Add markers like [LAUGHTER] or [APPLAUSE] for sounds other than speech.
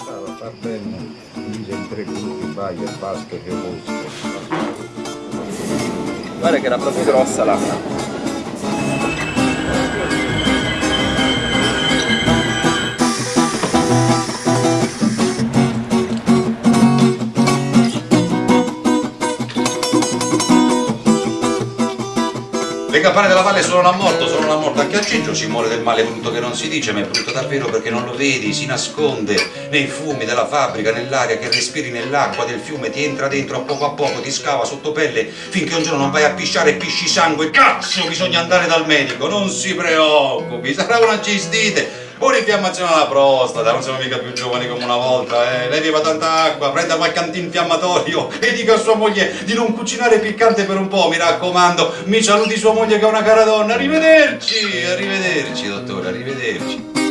Stava a far bene, mise in tre gruppi, baia, pasca e bosco. Guarda che era proprio grossa l'acqua. Le campane della valle sono a morto, sono a morto. Anche a Cingio ci muore del male brutto che non si dice, ma è brutto davvero perché non lo vedi, si nasconde nei fumi della fabbrica, nell'aria che respiri nell'acqua del fiume, ti entra dentro a poco a poco, ti scava sotto pelle, finché un giorno non vai a pisciare e pisci sangue. Cazzo, bisogna andare dal medico, non si preoccupi, sarà una cistite. Un'infiammazione alla prostata, non siamo mica più giovani come una volta, eh. Lei beva tanta acqua, prenda qualche antinfiammatorio [LAUGHS] e dica a sua moglie di non cucinare piccante per un po', mi raccomando. Mi saluti sua moglie che è una cara donna. Arrivederci, arrivederci, dottore, arrivederci.